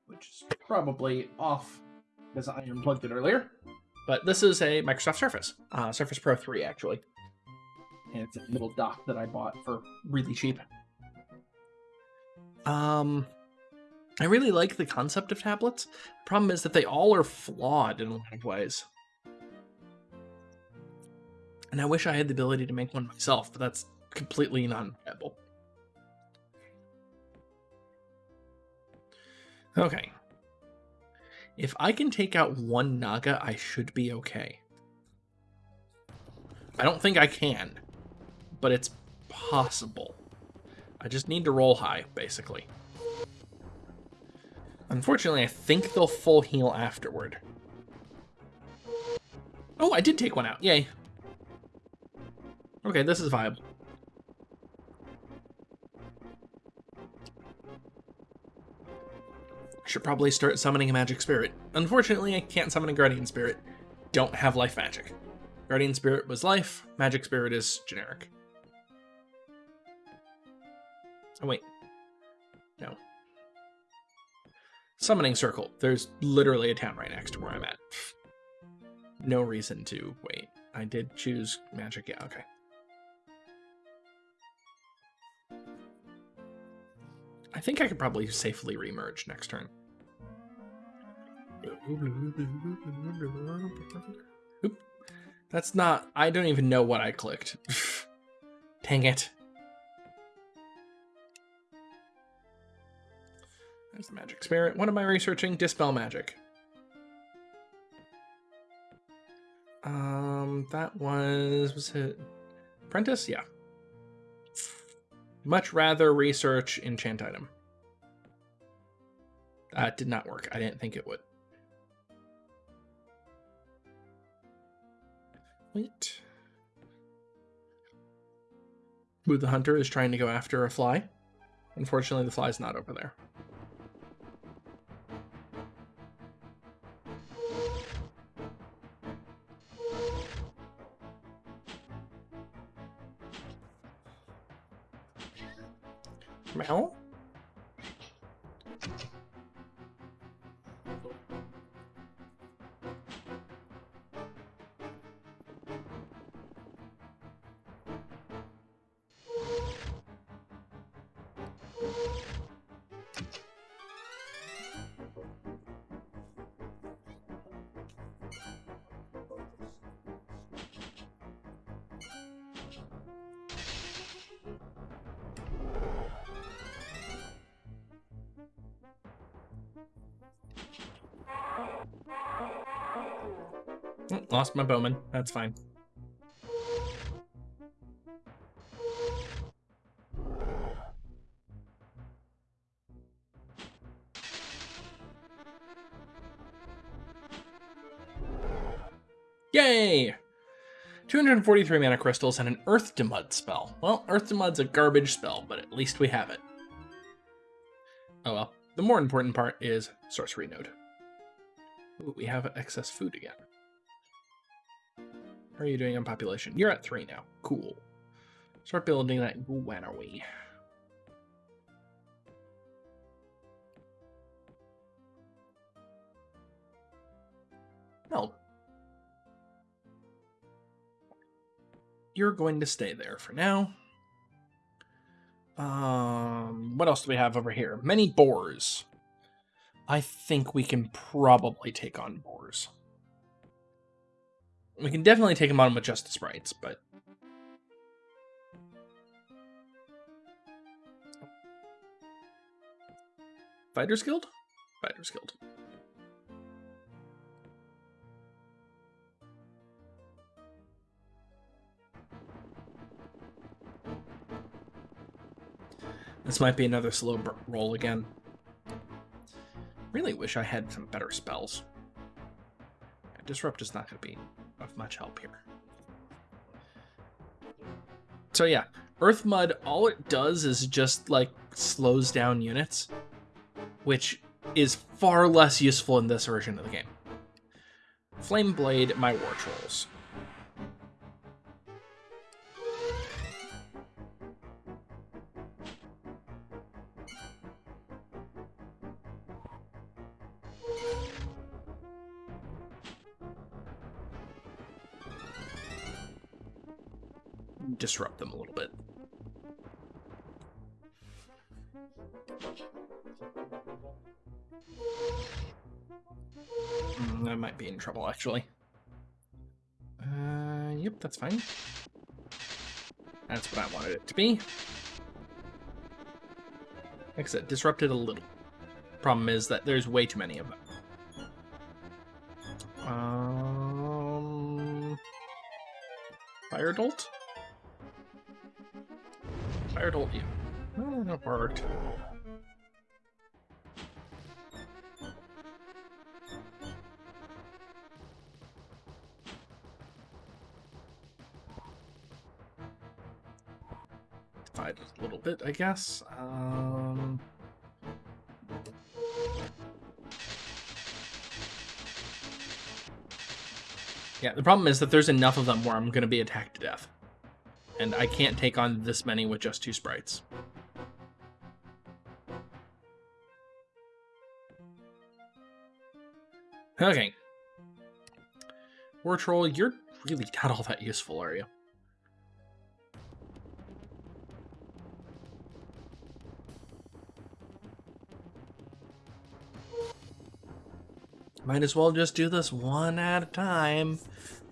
which is probably off because I unplugged it earlier. But this is a Microsoft Surface, uh, Surface Pro 3 actually. And it's a little dock that I bought for really cheap. Um, I really like the concept of tablets. Problem is that they all are flawed in a lot of ways. And I wish I had the ability to make one myself, but that's completely non-viable. Okay. If I can take out one Naga, I should be okay. I don't think I can, but it's possible. I just need to roll high, basically. Unfortunately, I think they'll full heal afterward. Oh, I did take one out. Yay. Okay, this is viable. Should probably start summoning a magic spirit. Unfortunately, I can't summon a guardian spirit. Don't have life magic. Guardian spirit was life, magic spirit is generic. Oh wait. No. Summoning circle. There's literally a town right next to where I'm at. No reason to wait. I did choose magic, yeah, okay. I think I could probably safely remerge next turn. Oop. That's not... I don't even know what I clicked. <laughs> Dang it. There's the magic spirit. What am I researching? Dispel magic. Um, that was... Was it... Apprentice? Yeah. Much rather research enchant item. That did not work. I didn't think it would. Wait. The Hunter is trying to go after a fly. Unfortunately, the fly's not over there. Meow. Mm, lost my bowman. That's fine. Yay! 243 mana crystals and an Earth to Mud spell. Well, Earth to Mud's a garbage spell, but at least we have it. Oh well. The more important part is Sorcery Node. Ooh, we have excess food again. How are you doing on population? You're at three now. Cool. Start building that Guanaway. No. You're going to stay there for now. Um, what else do we have over here? Many boars. I think we can probably take on boars. We can definitely take him on with just the sprites, but... Fighters Guild? Fighters Guild. This might be another slow roll again. Really wish I had some better spells. Disrupt is not going to be much help here. So yeah, Earth Mud, all it does is just like slows down units, which is far less useful in this version of the game. Flame Blade, my War Trolls. Disrupt them a little bit. Mm, I might be in trouble, actually. Uh, yep, that's fine. That's what I wanted it to be. Like I said, disrupted a little. Problem is that there's way too many of them. Um, Fire Bolt? Fire Bolt you. Oh, that worked. Divide a little bit, I guess. Um... Yeah, the problem is that there's enough of them where I'm going to be attacked to death and I can't take on this many with just two sprites. Okay. War Troll, you're really not all that useful, are you? Might as well just do this one at a time.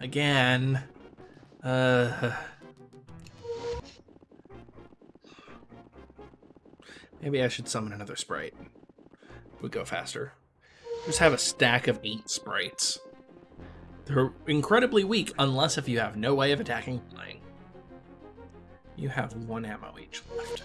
Again. Uh... Maybe I should summon another sprite. Would go faster. Just have a stack of eight sprites. They're incredibly weak unless if you have no way of attacking flying. You have one ammo each left.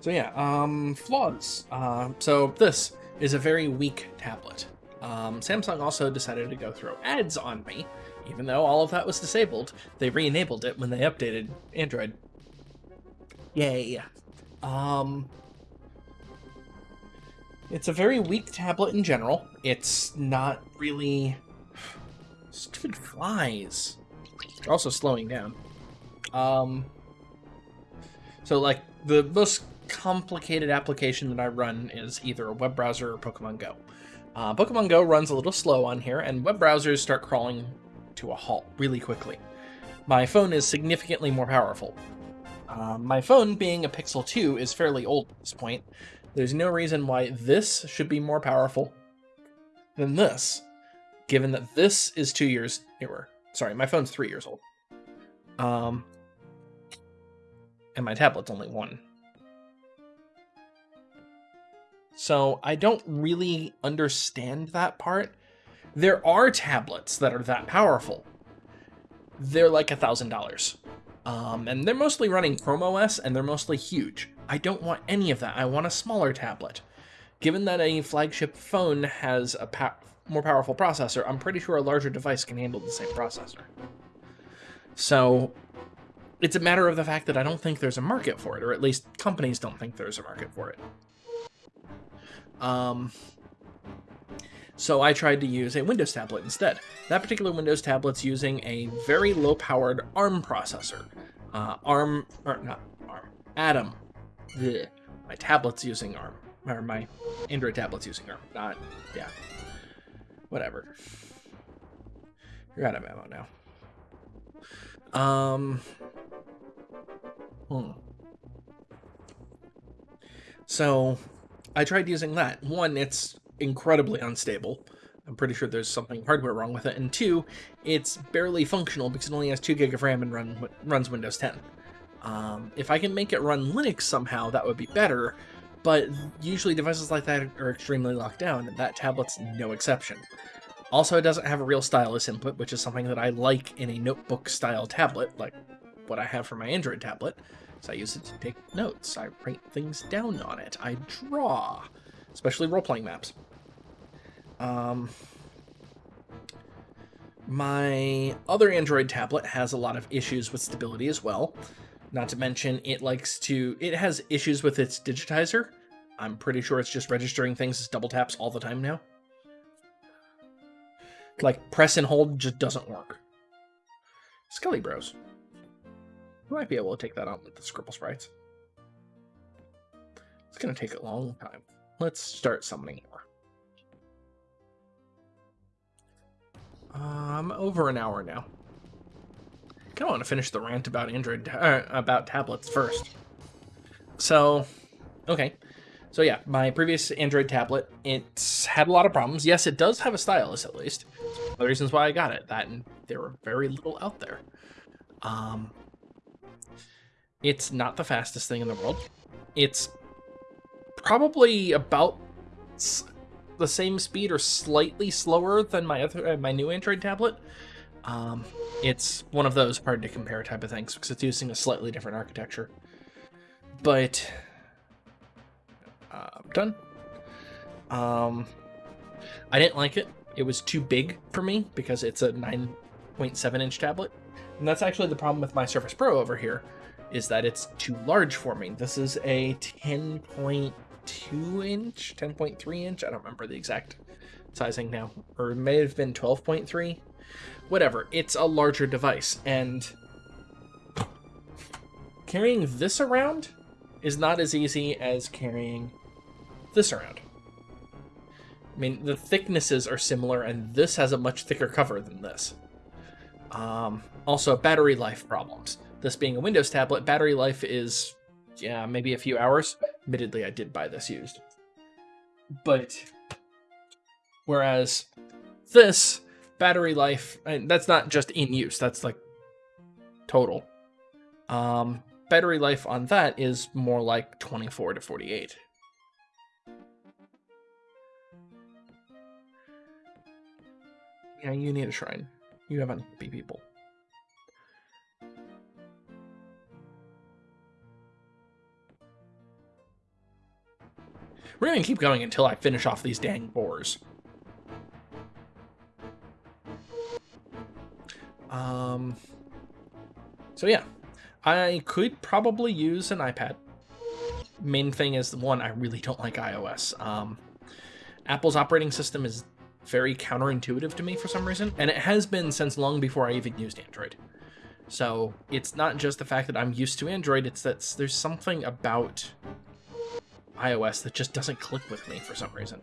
So yeah, um, flaws. Uh, so this, is a very weak tablet. Um, Samsung also decided to go throw ads on me, even though all of that was disabled. They re-enabled it when they updated Android. Yay. Um, it's a very weak tablet in general. It's not really... Stupid flies. They're also slowing down. Um, so, like, the most complicated application that I run is either a web browser or Pokemon Go. Uh, Pokemon Go runs a little slow on here, and web browsers start crawling to a halt really quickly. My phone is significantly more powerful. Uh, my phone, being a Pixel 2, is fairly old at this point. There's no reason why this should be more powerful than this, given that this is two years newer. Sorry, my phone's three years old. Um, and my tablet's only one. So I don't really understand that part. There are tablets that are that powerful. They're like a $1,000. Um, and they're mostly running Chrome OS and they're mostly huge. I don't want any of that. I want a smaller tablet. Given that a flagship phone has a po more powerful processor, I'm pretty sure a larger device can handle the same processor. So it's a matter of the fact that I don't think there's a market for it, or at least companies don't think there's a market for it. Um, so I tried to use a Windows tablet instead. That particular Windows tablet's using a very low-powered ARM processor. Uh, ARM, or not ARM, Atom. Ugh. My tablet's using ARM, or my Android tablet's using ARM, not, yeah, whatever. You're out of ammo now. Um. Hmm. So, I tried using that. One, it's incredibly unstable. I'm pretty sure there's something hardware wrong with it. And two, it's barely functional because it only has 2 gig of RAM and run, runs Windows 10. Um, if I can make it run Linux somehow, that would be better, but usually devices like that are extremely locked down, and that tablet's no exception. Also, it doesn't have a real stylus input, which is something that I like in a notebook-style tablet, like what I have for my Android tablet. I use it to take notes, I write things down on it, I draw, especially role-playing maps. Um, my other Android tablet has a lot of issues with stability as well. Not to mention, it likes to, it has issues with its digitizer. I'm pretty sure it's just registering things as double taps all the time now. Like, press and hold just doesn't work. Skelly Bros. You might be able to take that on with the Scribble Sprites. It's going to take a long time. Let's start summoning more. Um, over an hour now of want to finish the rant about Android, uh, about tablets first. So, okay. So yeah, my previous Android tablet, it's had a lot of problems. Yes, it does have a stylus at least. One of the reasons why I got it. That and there were very little out there. Um, it's not the fastest thing in the world. It's probably about the same speed or slightly slower than my other uh, my new Android tablet. Um, it's one of those hard to compare type of things because it's using a slightly different architecture. But uh, I'm done. Um, I didn't like it. It was too big for me because it's a 9.7 inch tablet. And that's actually the problem with my Surface Pro over here, is that it's too large for me. This is a 10.2 inch, 10.3 inch, I don't remember the exact sizing now, or it may have been 12.3 whatever, it's a larger device, and carrying this around is not as easy as carrying this around. I mean, the thicknesses are similar, and this has a much thicker cover than this. Um, also, battery life problems. This being a Windows tablet, battery life is, yeah, maybe a few hours. Admittedly, I did buy this used. But, whereas this battery life, and that's not just in use, that's like total. Um, battery life on that is more like 24 to 48. Yeah, you need a shrine. You have unhappy people. We're gonna keep going until I finish off these dang boars. Um, so yeah, I could probably use an iPad. Main thing is the one I really don't like iOS. Um, Apple's operating system is very counterintuitive to me for some reason, and it has been since long before I even used Android. So it's not just the fact that I'm used to Android, it's that there's something about iOS that just doesn't click with me for some reason.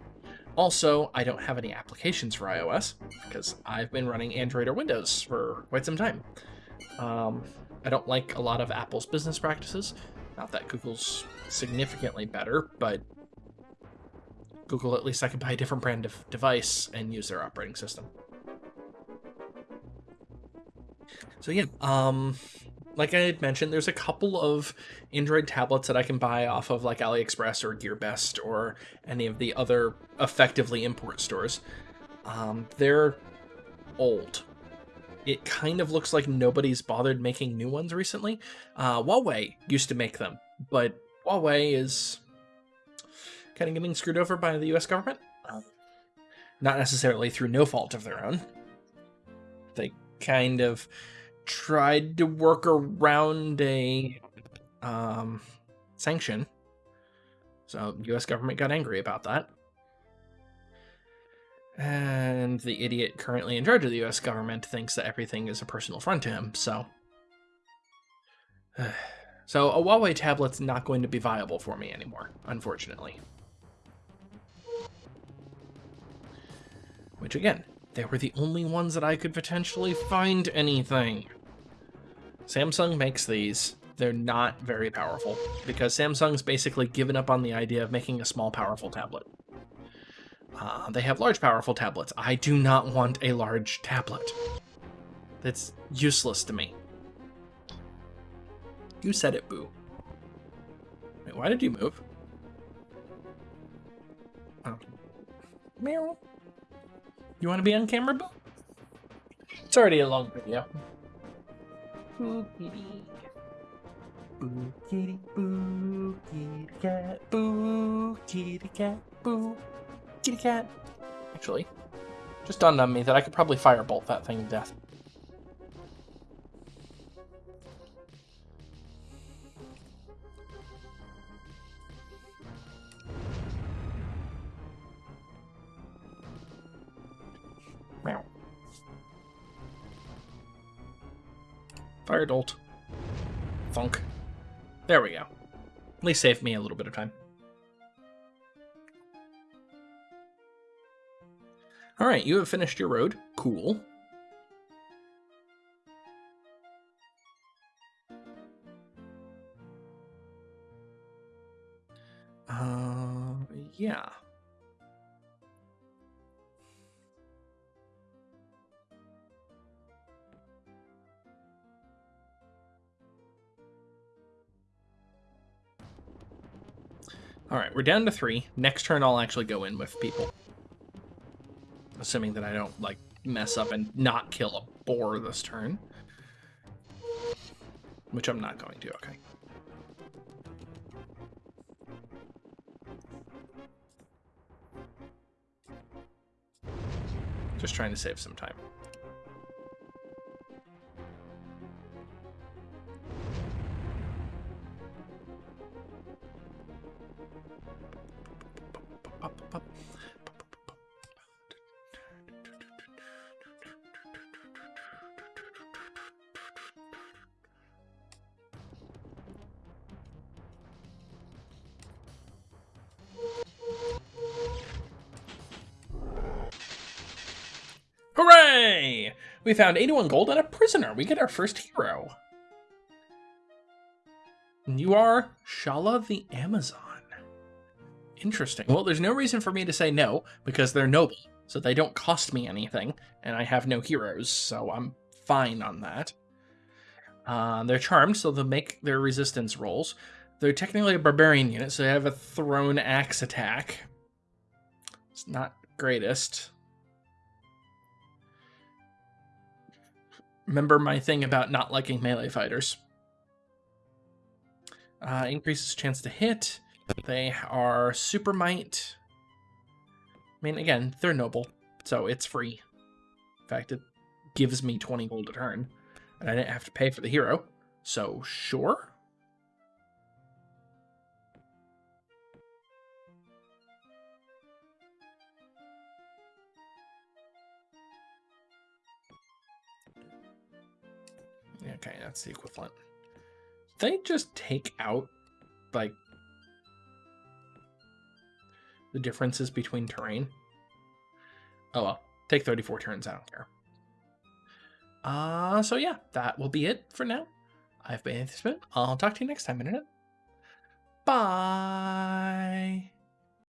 Also, I don't have any applications for iOS because I've been running Android or Windows for quite some time. Um, I don't like a lot of Apple's business practices. Not that Google's significantly better, but Google, at least I can buy a different brand of device and use their operating system. So yeah, um, like I had mentioned, there's a couple of Android tablets that I can buy off of like AliExpress or GearBest or any of the other effectively import stores. Um, they're old. It kind of looks like nobody's bothered making new ones recently. Uh, Huawei used to make them, but Huawei is kind of getting screwed over by the US government. Um, not necessarily through no fault of their own. They kind of tried to work around a um, sanction. So U.S. government got angry about that. And the idiot currently in charge of the U.S. government thinks that everything is a personal affront to him, so... <sighs> so a Huawei tablet's not going to be viable for me anymore, unfortunately. Which again, They were the only ones that I could potentially find anything. Samsung makes these. They're not very powerful because Samsung's basically given up on the idea of making a small, powerful tablet. Uh, they have large, powerful tablets. I do not want a large tablet. That's useless to me. You said it, Boo. Wait, why did you move? Oh. Meow. You want to be on camera, Boo? It's already a long video. Boo kitty. Boo kitty, boo kitty cat, boo kitty cat, boo kitty cat. Actually, just dawned on me that I could probably firebolt that thing to death. Fire Bolt. Funk. There we go. At least saved me a little bit of time. All right, you have finished your road. Cool. Uh, yeah. All right, we're down to three. Next turn, I'll actually go in with people. Assuming that I don't, like, mess up and not kill a boar this turn. Which I'm not going to, okay. Just trying to save some time. Hooray! We found 81 gold and a prisoner. We get our first hero. And you are Shalla the Amazon. Interesting. Well, there's no reason for me to say no, because they're noble, so they don't cost me anything, and I have no heroes, so I'm fine on that. Uh, they're charmed, so they'll make their resistance rolls. They're technically a barbarian unit, so they have a thrown axe attack. It's not greatest. Remember my thing about not liking melee fighters. Uh, increases chance to hit. They are super might. I mean, again, they're noble, so it's free. In fact, it gives me 20 gold a turn, and I didn't have to pay for the hero, so sure. Okay, that's the equivalent. They just take out, like, the differences between terrain. Oh well, take 34 turns, I don't care. Uh, so yeah, that will be it for now. I've been Spin. I'll talk to you next time, Internet. Bye.